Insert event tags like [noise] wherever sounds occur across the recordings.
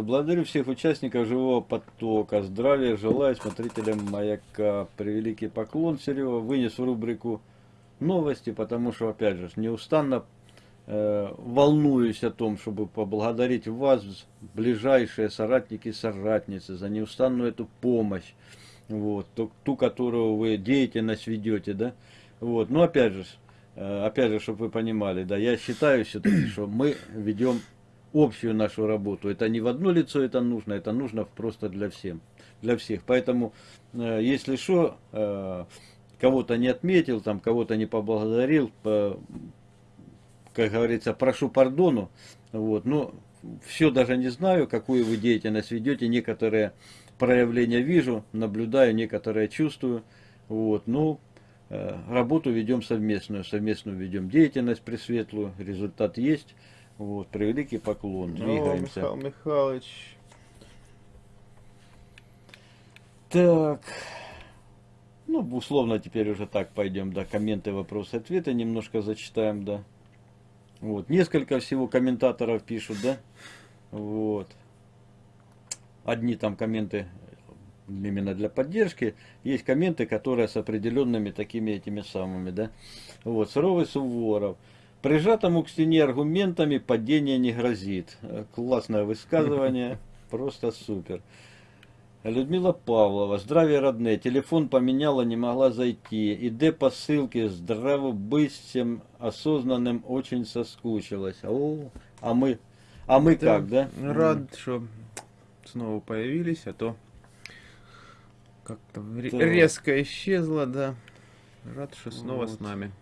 разумеется. Благодарю всех участников живого потока. Здравия желаю смотрителям маяка. Превеликий поклон, Серега. Вынес в рубрику новости, потому что, опять же, неустанно э, волнуюсь о том, чтобы поблагодарить вас, ближайшие соратники и соратницы, за неустанную эту помощь, вот, ту, ту, которую вы деятельность ведете, да, вот, но опять же, э, опять же, чтобы вы понимали, да, я считаю все-таки, что мы ведем общую нашу работу, это не в одно лицо это нужно, это нужно просто для всем, для всех, поэтому, э, если что, э, кого-то не отметил, там кого-то не поблагодарил, по, как говорится, прошу пардону. Вот, но все даже не знаю, какую вы деятельность ведете, некоторые проявления вижу, наблюдаю, некоторые чувствую. Вот, ну, э, работу ведем совместную, совместную ведем деятельность пресветлую, результат есть. Вот, превеликий поклон, ну, двигаемся. Михаил Михайлович. Так. Ну, условно теперь уже так пойдем, да, комменты, вопросы, ответы немножко зачитаем, да. Вот, несколько всего комментаторов пишут, да. Вот. Одни там комменты именно для поддержки, есть комменты, которые с определенными такими этими самыми, да. Вот, Суровый Суворов. Прижатому к стене аргументами падение не грозит. Классное высказывание, [laughs] просто супер. Людмила Павлова, здравия родные, телефон поменяла, не могла зайти. Иде по ссылке, здравобыстием, осознанным очень соскучилась. О, а мы, а мы как, да? Рад, что снова появились, а то как-то резко исчезла, да. Рад, что снова вот. с нами.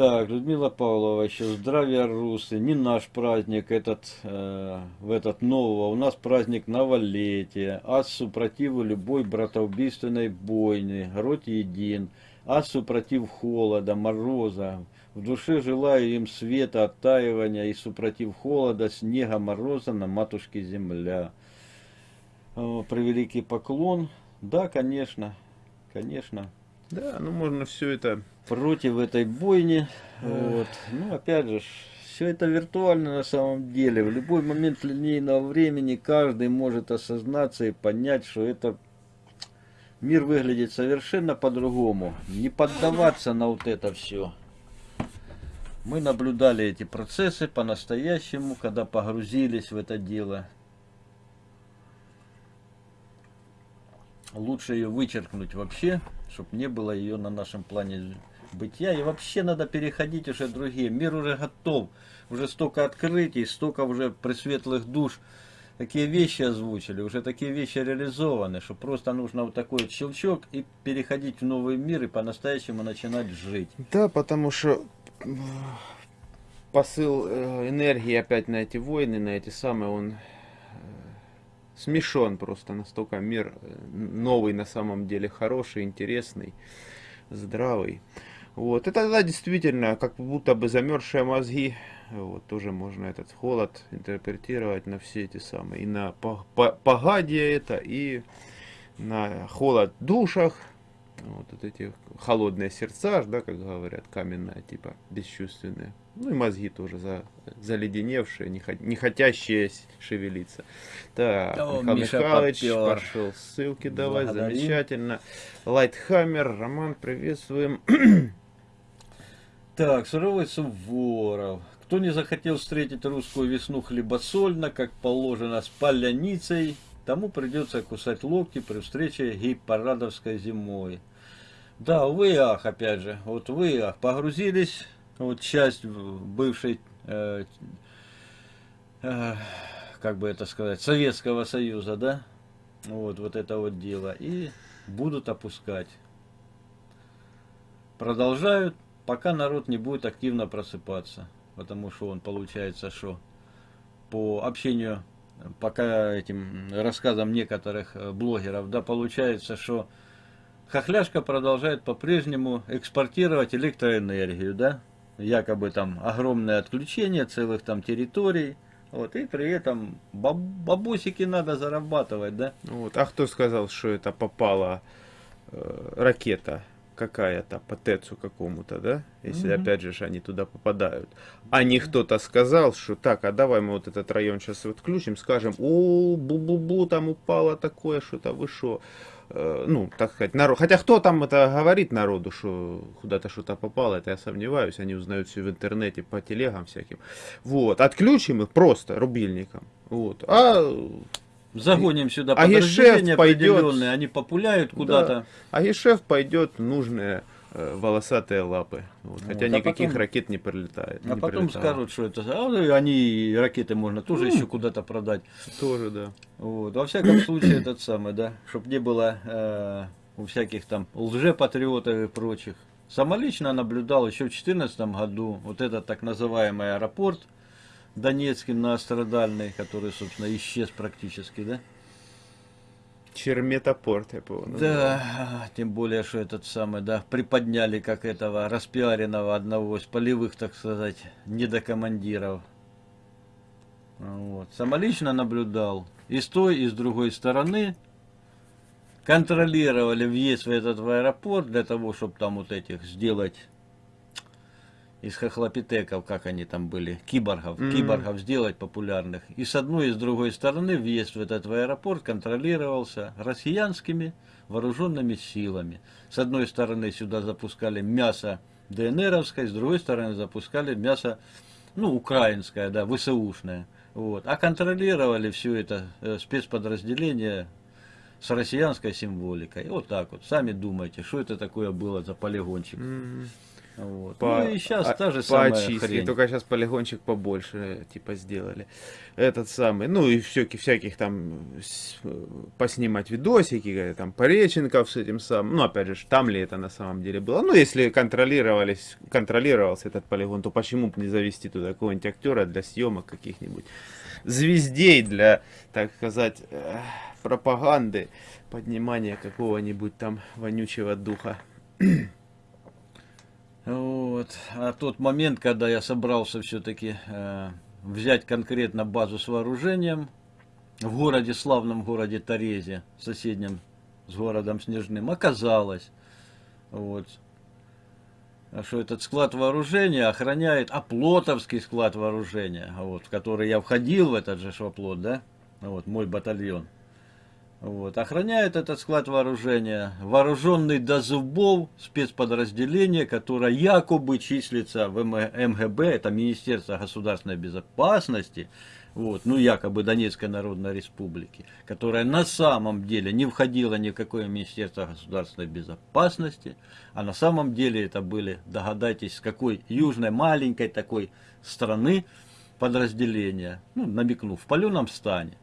Так, Людмила Павлова, еще здравия русы, не наш праздник этот, э, в этот нового, у нас праздник новолетия, ас супротиву любой братоубийственной бойни, род един, ас супротив холода, мороза, в душе желаю им света, оттаивания и супротив холода, снега, мороза на матушке земля. Э, превеликий поклон, да, конечно, конечно. Да, ну можно все это против этой бойни. Вот. Ну, опять же, все это виртуально на самом деле. В любой момент линейного времени каждый может осознаться и понять, что это мир выглядит совершенно по-другому. Не поддаваться на вот это все. Мы наблюдали эти процессы по-настоящему, когда погрузились в это дело. Лучше ее вычеркнуть вообще, чтобы не было ее на нашем плане бытия. И вообще надо переходить уже другие. Мир уже готов. Уже столько открытий, столько уже пресветлых душ. Такие вещи озвучили, уже такие вещи реализованы, что просто нужно вот такой вот щелчок и переходить в новый мир и по-настоящему начинать жить. Да, потому что посыл э, энергии опять на эти войны, на эти самые, он э, смешон просто настолько мир э, новый на самом деле хороший, интересный, здравый. Вот, это тогда действительно как будто бы замерзшие мозги, вот, тоже можно этот холод интерпретировать на все эти самые, и на погадие это, и на холод в душах, вот, вот эти холодные сердца, да, как говорят, каменные, типа, бесчувственные. Ну и мозги тоже за, заледеневшие, не, не хотящие шевелиться. Так, О, Михаил Миша Михайлович попер. пошел ссылки давать, Благодарим. замечательно. Lighthammer, Роман, приветствуем. [clears throat] Так, Суровый Суворов. Кто не захотел встретить русскую весну хлебосольно, как положено, с паляницей, тому придется кусать локти при встрече гей-парадовской зимой. Да, вы ах, опять же, вот вы ах, погрузились, вот часть бывшей, э, э, как бы это сказать, Советского Союза, да, вот, вот это вот дело, и будут опускать. Продолжают пока народ не будет активно просыпаться, потому что он получается, что по общению, пока этим рассказам некоторых э, блогеров, да, получается, что хохляшка продолжает по-прежнему экспортировать электроэнергию, да, якобы там огромное отключение целых там территорий, вот, и при этом баб бабусики надо зарабатывать, да. Вот, а кто сказал, что это попала э, ракета какая-то по ТЭЦу какому-то, да, если Мгм. опять же они туда попадают, а не кто-то сказал, что так, а давай мы вот этот район сейчас вот включим, скажем, о, бу-бу-бу, там упало такое, что-то вы шо, Э, ну, так сказать, народ, хотя кто там это говорит народу, что куда-то что-то попало, это я сомневаюсь, они узнают все в интернете, по телегам всяким, вот, отключим их просто рубильником, вот, а Загоним сюда А подразделения пойдет. определенные, они популяют куда-то. А Ешев пойдет нужные э, волосатые лапы. Вот, хотя Вот, а никаких потом- ракет не прилетает. А не потом прилетало. скажут, что это... А они, ракеты можно тоже еще куда-то продать. Тоже, да. Вот. Во всяком [clears throat] случае, этот самый, да, чтобы не было э, у всяких там лжепатриотов и прочих. Самолично наблюдал еще в 2014 году вот этот так называемый аэропорт Донецкий многострадальный, который, собственно, исчез практически, да? Черметопорт, я назвал. Да, тем более, что этот самый, да, приподняли как этого распиаренного одного из полевых, так сказать, недокомандиров. Вот. Самолично наблюдал. И с той, и с другой стороны контролировали въезд в этот в аэропорт для того, чтобы там вот этих сделать из хохлопитеков, как они там были, киборгов, Мгм. киборгов сделать популярных. И с одной и с другой стороны въезд в этот в аэропорт контролировался россиянскими вооруженными силами. С одной стороны сюда запускали мясо ДНРовское, с другой стороны запускали мясо, ну, украинское, да, ВСУшное. Вот. А контролировали все это э, спецподразделение с россиянской символикой. Вот так вот. Сами думайте, что это такое было за полигончик. М, Вот. по- ну и сейчас а- та же самая очистке, хрень. только сейчас полигончик побольше, типа, сделали. Этот самый, ну и всяких, всяких там с- э, поснимать видосики, э, там, Пореченков с этим самым, ну, опять же, там ли это на самом деле было. Ну, если контролировались, контролировался этот полигон, то почему бы не завести туда какого-нибудь актера для съемок каких-нибудь звездей для, так сказать, э, пропаганды, поднимания какого-нибудь там вонючего духа. [clears throat] Вот. А тот момент, когда я собрался все-таки взять конкретно базу с вооружением в городе, славном городе Торезе, соседнем с городом Снежным, оказалось, вот, а что этот склад вооружения охраняет оплотовский склад вооружения, вот, в который я входил в этот же оплот, да, вот, мой батальон. Вот. Охраняет этот склад вооружения вооруженный до зубов спецподразделение, которое якобы числится в МГБ, это Министерство государственной безопасности, вот, ну якобы Донецкой Народной Республики, которая на самом деле не входила ни в какое Министерство государственной безопасности, а на самом деле это были, догадайтесь, с какой южной маленькой такой страны подразделения, ну, намекну, в паленом стане.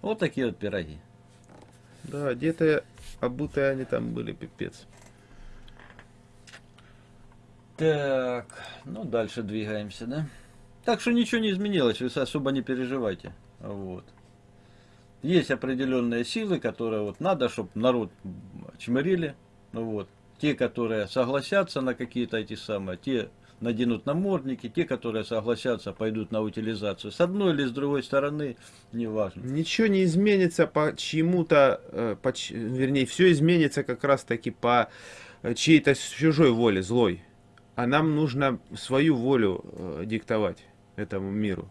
Вот такие вот пироги. Да, одетые, обутые они там были, пипец. Так, ну дальше двигаемся, да? Так что ничего не изменилось, вы особо не переживайте. Вот. Есть определенные силы, которые вот надо, чтобы народ чмырили. Вот. Те, которые согласятся на какие-то эти самые, те наденут намордники, те, которые согласятся, пойдут на утилизацию. С одной или с другой стороны, неважно. Ничего не изменится по чьему-то, э, по ч- вернее, все изменится как раз таки по э, чьей-то чужой воле, злой. А нам нужно свою волю э, диктовать этому миру.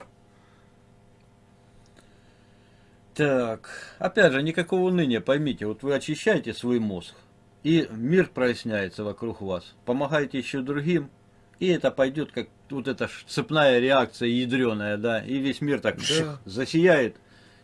Так, опять же, никакого уныния, поймите, вот вы очищаете свой мозг, и мир проясняется вокруг вас, помогаете еще другим, и это пойдет как вот эта цепная реакция ядреная, да, и весь мир так Да. засияет,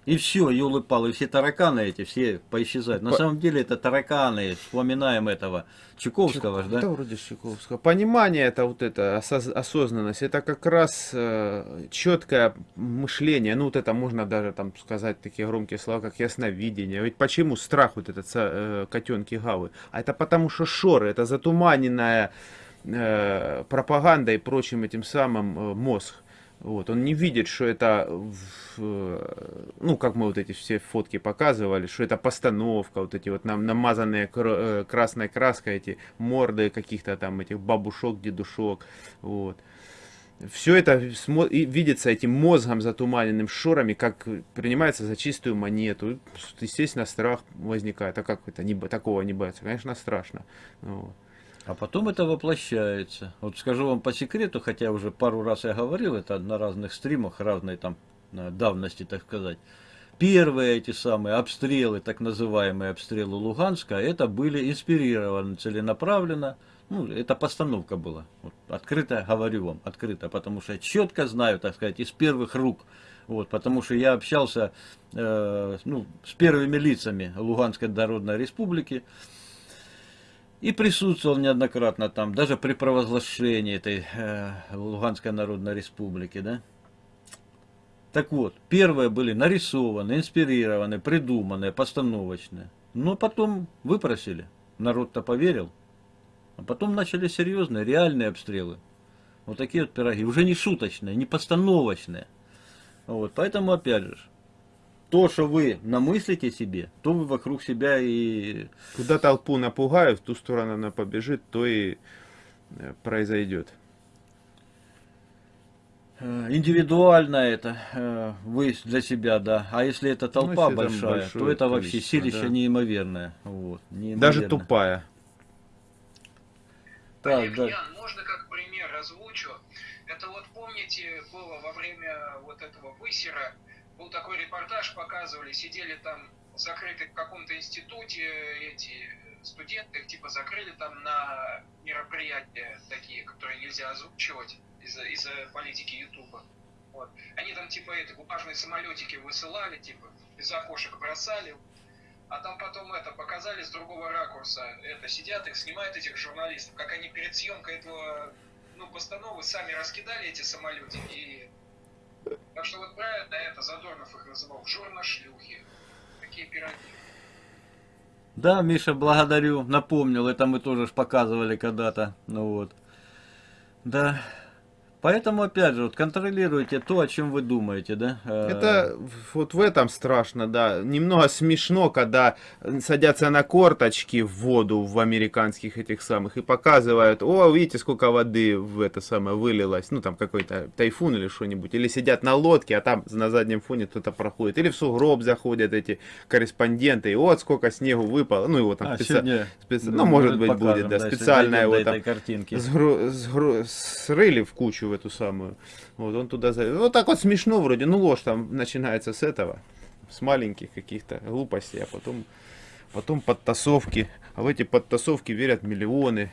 и все, елы палы, все тараканы эти, все поисчезают. На По- самом деле это тараканы, вспоминаем этого Чуковского, ж, да? Да, вроде Чайковского. Понимание это вот это, осоз- осознанность, это как раз э, четкое мышление. Ну, вот это можно даже там сказать такие громкие слова, как ясновидение. Ведь почему страх вот этот э, котенки гавы? А это потому что шоры, это затуманенная э, пропаганда и прочим этим самым э, мозг. Вот, он не видит, что это, э, ну, как мы вот эти все фотки показывали, что это постановка, вот эти вот нам намазанные э, красной краской эти морды каких-то там этих бабушок, дедушок, вот. все это видится этим мозгом затуманенным шорами, как принимается за чистую монету. Естественно, страх возникает. А как это не, такого не бояться? Конечно, страшно. Вот. А потом это воплощается. Вот скажу вам по секрету, хотя уже пару раз я говорил это на разных стримах, разной там э, давности, так сказать. Первые эти самые обстрелы, так называемые обстрелы Луганска, это были инспирированы целенаправленно. Ну, это постановка была. Вот, открыто говорю вам, открыто, потому что четко знаю, так сказать, из первых рук. Вот, потому что я общался э, ну, с первыми лицами Луганской Народной Республики. И присутствовал неоднократно там, даже при провозглашении этой э, Луганской Народной Республики, да. Так вот, первые были нарисованы, инспирированы, придуманные, постановочные. Но потом выпросили. Народ-то поверил. А потом начали серьезные, реальные обстрелы. Вот такие вот пироги. Уже не шуточные, не постановочные. Вот, поэтому, опять же, то, что вы намыслите себе, то вы вокруг себя и Куда толпу напугают, в ту сторону она побежит, то и э, произойдет. Э, Индивидуально это э, вы для себя, да. А если это толпа если там большая, большое то это вообще силище да. неимоверное. Вот, Даже неимоверно. тупая. Так, Олег, да. Ян, можно как пример озвучу? Это вот помните, было во время вот этого высера, был такой репортаж, показывали, сидели там закрыты в каком-то институте эти студенты, их типа закрыли там на мероприятия такие, которые нельзя озвучивать из-за из политики Ютуба. Вот. Они там типа это бумажные самолетики высылали, типа из окошек бросали, а там потом это показали с другого ракурса. Это сидят, их снимают этих журналистов, как они перед съемкой этого ну, постановы сами раскидали эти самолетики. И... Так что вот правильно это Задорнов их называл журношлюхи. Такие пироги. Да, Миша, благодарю. Напомнил, это мы тоже ж показывали когда-то. Ну вот. Да. Поэтому, опять же, вот контролируйте то, о чем вы думаете, да? Это вот в этом страшно, да. Немного смешно, когда садятся на корточки в воду в американских этих самых и показывают, о, видите, сколько воды в это самое вылилось, ну там какой-то тайфун или что-нибудь, или сидят на лодке, а там на заднем фоне кто-то проходит, или в сугроб заходят эти корреспонденты, и вот сколько снегу выпало, ну его там А, специ- сегодня, специ- ну, может быть покажем, будет, да, дойдем до его там картинки. сгру- сгру- срыли в кучу эту самую. Вот он туда за... Вот так вот смешно вроде. Ну ложь там начинается с этого. С маленьких каких-то глупостей, а потом, потом подтасовки. А в эти подтасовки верят миллионы,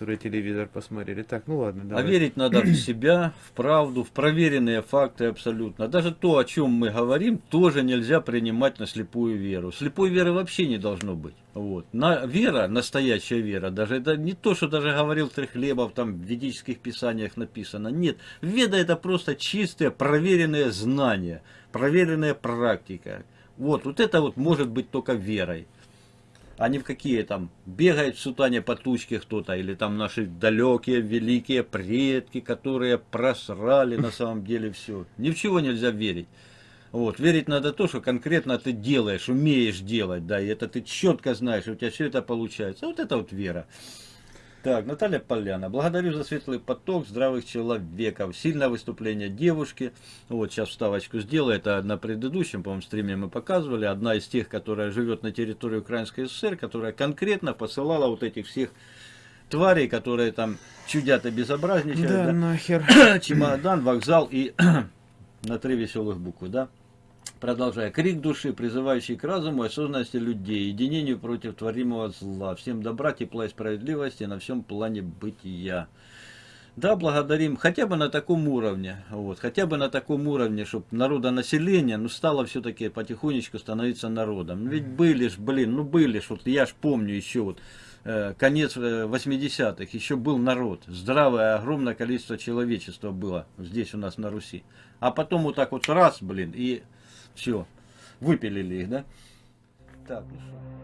которые телевизор посмотрели. Так, ну ладно, А давай. верить надо в [clears throat] себя, в правду, в проверенные факты абсолютно. Даже то, о чем мы говорим, тоже нельзя принимать на слепую веру. Слепой веры вообще не должно быть. Вот. На, вера, настоящая вера, даже это не то, что даже говорил Трехлебов, там в ведических писаниях написано. Нет, веда это просто чистые, проверенные знания, проверенная практика. Вот, вот это вот может быть только верой а не в какие там бегает в сутане по тучке кто-то, или там наши далекие великие предки, которые просрали на самом деле все. Ни в чего нельзя верить. Вот, верить надо то, что конкретно ты делаешь, умеешь делать, да, и это ты четко знаешь, у тебя все это получается. Вот это вот вера. Так, Наталья Поляна. Благодарю за светлый поток здравых человеков. Сильное выступление девушки. Вот, сейчас вставочку сделаю. Это на предыдущем, по-моему, стриме мы показывали. Одна из тех, которая живет на территории Украинской ССР, которая конкретно посылала вот этих всех тварей, которые там чудят и безобразничают. Да, да. нахер. чемодан, вокзал и [clears throat] на три веселых буквы, да? Продолжая. Крик души, призывающий к разуму и осознанности людей, единению против творимого зла. Всем добра, тепла и справедливости на всем плане бытия. Да, благодарим хотя бы на таком уровне, вот, хотя бы на таком уровне, чтобы народонаселение, ну, стало все-таки потихонечку становиться народом. Ну, Ведь были ж, блин, ну были ж, вот я ж помню еще вот, э, конец э, 80-х, еще был народ, здравое, огромное количество человечества было здесь у нас на Руси. А потом вот так вот раз, блин, и все, выпилили их, да? Так, ну что.